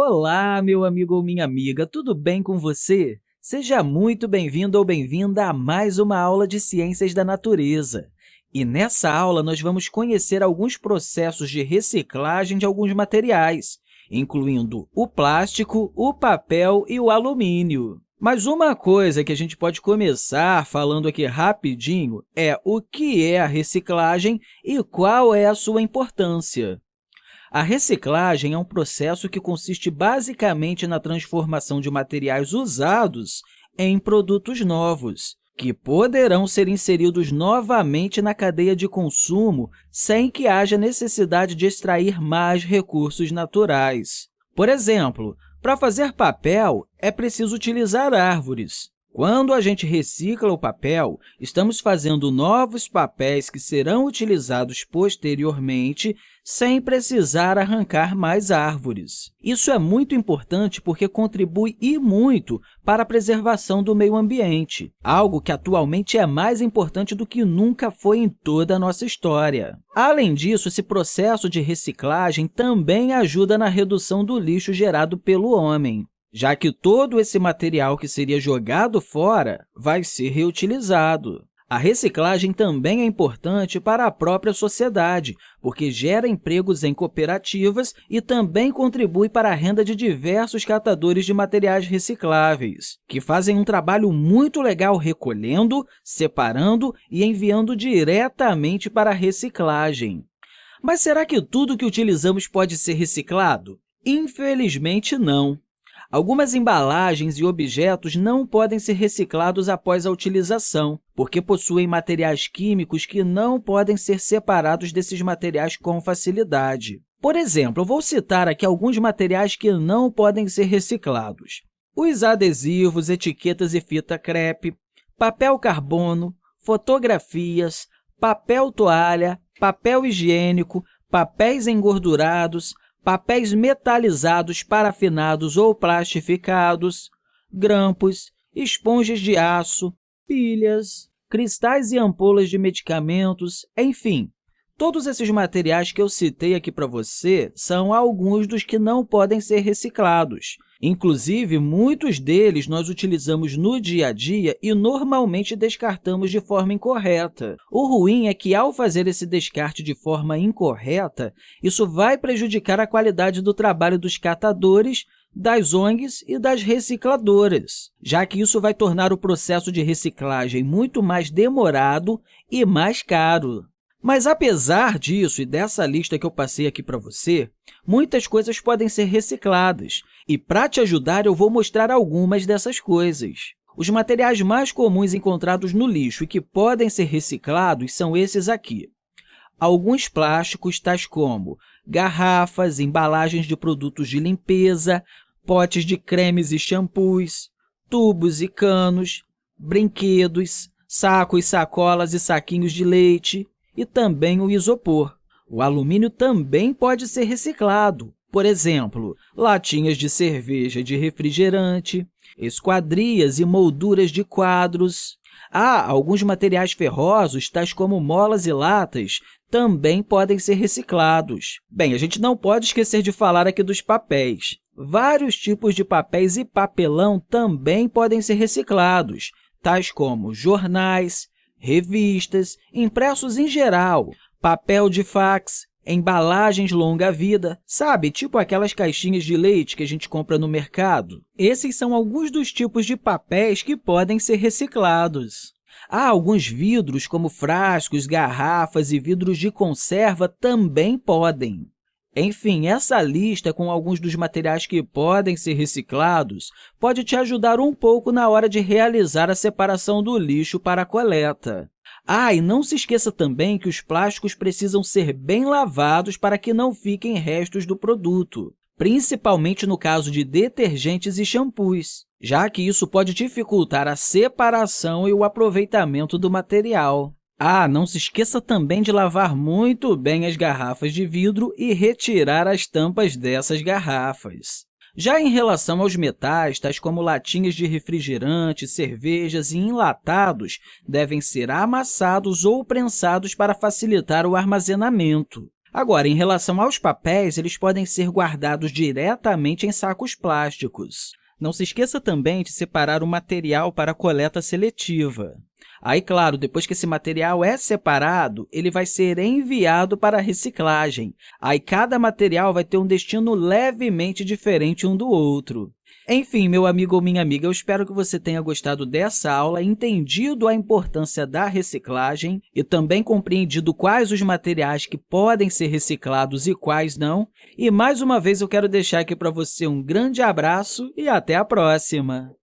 Olá, meu amigo ou minha amiga, tudo bem com você? Seja muito bem-vindo ou bem-vinda a mais uma aula de Ciências da Natureza. E nessa aula, nós vamos conhecer alguns processos de reciclagem de alguns materiais, incluindo o plástico, o papel e o alumínio. Mas uma coisa que a gente pode começar falando aqui rapidinho é o que é a reciclagem e qual é a sua importância. A reciclagem é um processo que consiste basicamente na transformação de materiais usados em produtos novos, que poderão ser inseridos novamente na cadeia de consumo sem que haja necessidade de extrair mais recursos naturais. Por exemplo, para fazer papel, é preciso utilizar árvores. Quando a gente recicla o papel, estamos fazendo novos papéis que serão utilizados posteriormente sem precisar arrancar mais árvores. Isso é muito importante porque contribui e muito para a preservação do meio ambiente, algo que atualmente é mais importante do que nunca foi em toda a nossa história. Além disso, esse processo de reciclagem também ajuda na redução do lixo gerado pelo homem já que todo esse material que seria jogado fora vai ser reutilizado. A reciclagem também é importante para a própria sociedade, porque gera empregos em cooperativas e também contribui para a renda de diversos catadores de materiais recicláveis, que fazem um trabalho muito legal recolhendo, separando e enviando diretamente para a reciclagem. Mas será que tudo que utilizamos pode ser reciclado? Infelizmente, não. Algumas embalagens e objetos não podem ser reciclados após a utilização, porque possuem materiais químicos que não podem ser separados desses materiais com facilidade. Por exemplo, eu vou citar aqui alguns materiais que não podem ser reciclados. Os adesivos, etiquetas e fita crepe, papel carbono, fotografias, papel toalha, papel higiênico, papéis engordurados, papéis metalizados, parafinados ou plastificados, grampos, esponjas de aço, pilhas, cristais e ampolas de medicamentos, enfim, todos esses materiais que eu citei aqui para você são alguns dos que não podem ser reciclados. Inclusive, muitos deles nós utilizamos no dia a dia e normalmente descartamos de forma incorreta. O ruim é que, ao fazer esse descarte de forma incorreta, isso vai prejudicar a qualidade do trabalho dos catadores, das ONGs e das recicladoras, já que isso vai tornar o processo de reciclagem muito mais demorado e mais caro. Mas, apesar disso e dessa lista que eu passei aqui para você, muitas coisas podem ser recicladas, e para te ajudar, eu vou mostrar algumas dessas coisas. Os materiais mais comuns encontrados no lixo e que podem ser reciclados são esses aqui. Alguns plásticos, tais como garrafas, embalagens de produtos de limpeza, potes de cremes e shampoos, tubos e canos, brinquedos, sacos, sacolas e saquinhos de leite, e também o isopor. O alumínio também pode ser reciclado, por exemplo, latinhas de cerveja de refrigerante, esquadrias e molduras de quadros. Há alguns materiais ferrosos, tais como molas e latas, também podem ser reciclados. Bem, a gente não pode esquecer de falar aqui dos papéis. Vários tipos de papéis e papelão também podem ser reciclados, tais como jornais, revistas, impressos em geral, papel de fax, embalagens longa-vida, sabe, tipo aquelas caixinhas de leite que a gente compra no mercado. Esses são alguns dos tipos de papéis que podem ser reciclados. Há alguns vidros, como frascos, garrafas e vidros de conserva, também podem. Enfim, essa lista com alguns dos materiais que podem ser reciclados pode te ajudar um pouco na hora de realizar a separação do lixo para a coleta. Ah, e não se esqueça também que os plásticos precisam ser bem lavados para que não fiquem restos do produto, principalmente no caso de detergentes e shampoos, já que isso pode dificultar a separação e o aproveitamento do material. Ah, não se esqueça também de lavar muito bem as garrafas de vidro e retirar as tampas dessas garrafas. Já em relação aos metais, tais como latinhas de refrigerante, cervejas e enlatados, devem ser amassados ou prensados para facilitar o armazenamento. Agora, em relação aos papéis, eles podem ser guardados diretamente em sacos plásticos. Não se esqueça também de separar o material para a coleta seletiva. Aí, claro, depois que esse material é separado, ele vai ser enviado para a reciclagem. Aí, cada material vai ter um destino levemente diferente um do outro. Enfim, meu amigo ou minha amiga, eu espero que você tenha gostado dessa aula, entendido a importância da reciclagem e também compreendido quais os materiais que podem ser reciclados e quais não. E, mais uma vez, eu quero deixar aqui para você um grande abraço e até a próxima!